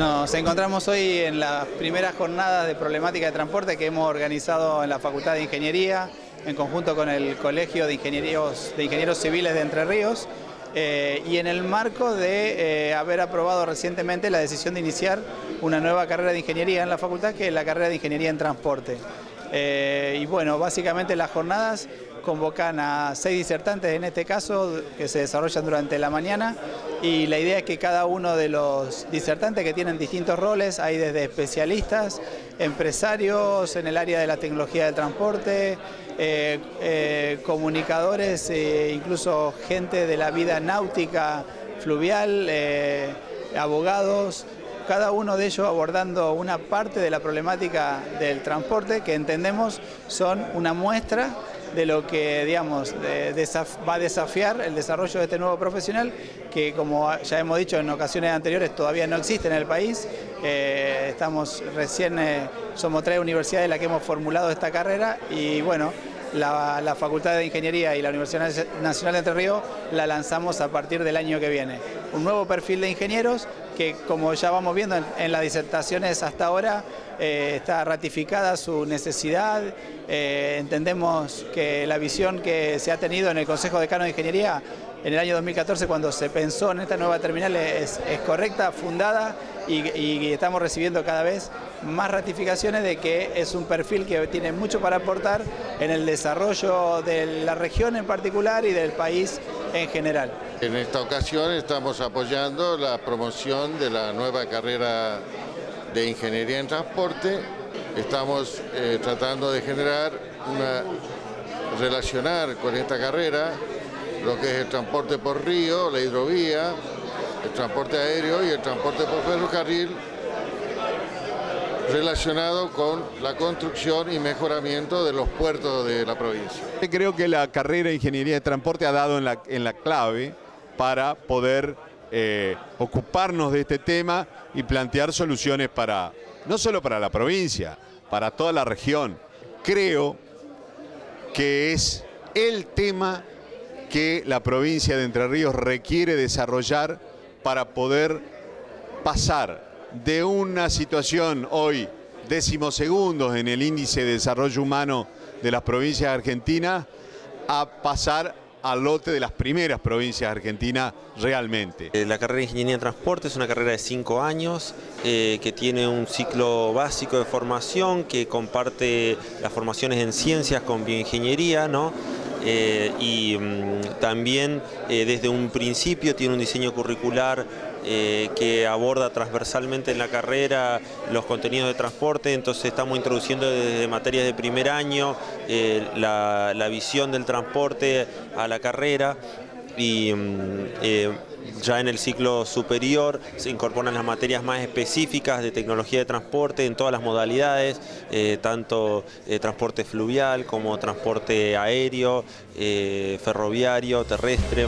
Nos encontramos hoy en las primeras jornadas de problemática de transporte que hemos organizado en la Facultad de Ingeniería, en conjunto con el Colegio de Ingenieros, de Ingenieros Civiles de Entre Ríos, eh, y en el marco de eh, haber aprobado recientemente la decisión de iniciar una nueva carrera de ingeniería en la facultad, que es la carrera de Ingeniería en Transporte. Eh, y bueno, básicamente las jornadas convocan a seis disertantes en este caso que se desarrollan durante la mañana y la idea es que cada uno de los disertantes que tienen distintos roles, hay desde especialistas, empresarios en el área de la tecnología del transporte, eh, eh, comunicadores, e incluso gente de la vida náutica, fluvial, abogados, cada uno de ellos abordando una parte de la problemática del transporte que entendemos son una muestra de lo que digamos, va a desafiar el desarrollo de este nuevo profesional que como ya hemos dicho en ocasiones anteriores todavía no existe en el país. Eh, estamos recién, eh, somos tres universidades las que hemos formulado esta carrera y bueno, la, la, Facultad de Ingeniería y la Universidad Nacional de Entre Ríos la lanzamos a partir del año que viene. Un nuevo perfil de ingenieros que como ya vamos viendo en, las disertaciones hasta ahora, eh, está ratificada su necesidad. Eh, entendemos que la visión que se ha tenido en el Consejo Decano de Ingeniería en el año 2014 cuando se pensó en esta nueva terminal es, correcta, fundada y, estamos recibiendo cada vez más ratificaciones de que es un perfil que tiene mucho para aportar en el desarrollo de la región en particular y del país en general. En esta ocasión estamos apoyando la promoción de la nueva carrera de Ingeniería en Transporte. Estamos eh, tratando de generar una relacionar con esta carrera lo que es el transporte por río, la hidrovía, el transporte aéreo y el transporte por ferrocarril relacionado con la construcción y mejoramiento de los puertos de la provincia. Creo que la carrera de Ingeniería de Transporte ha dado en la, en la clave para poder eh, ocuparnos de este tema y plantear soluciones para, no solo para la provincia, para toda la región. Creo que es el tema que la provincia de Entre Ríos requiere desarrollar para poder pasar de una situación hoy decimosegundos en el índice de desarrollo humano de las provincias argentinas a pasar al lote de las primeras provincias argentinas realmente. Eh, la carrera de Ingeniería en Transporte es una carrera de cinco años eh, que tiene un ciclo básico de formación que comparte las formaciones en ciencias con bioingeniería, ¿no? Eh, y mm, también eh, desde un principio tiene un diseño curricular eh, que aborda transversalmente en la carrera los contenidos de transporte, entonces estamos introduciendo desde materias de primer año la, la, visión del transporte a la carrera y mm, ya en el ciclo superior se incorporan las materias más específicas de tecnología de transporte en todas las modalidades, eh, tanto eh, transporte fluvial como transporte aéreo, eh, ferroviario, terrestre.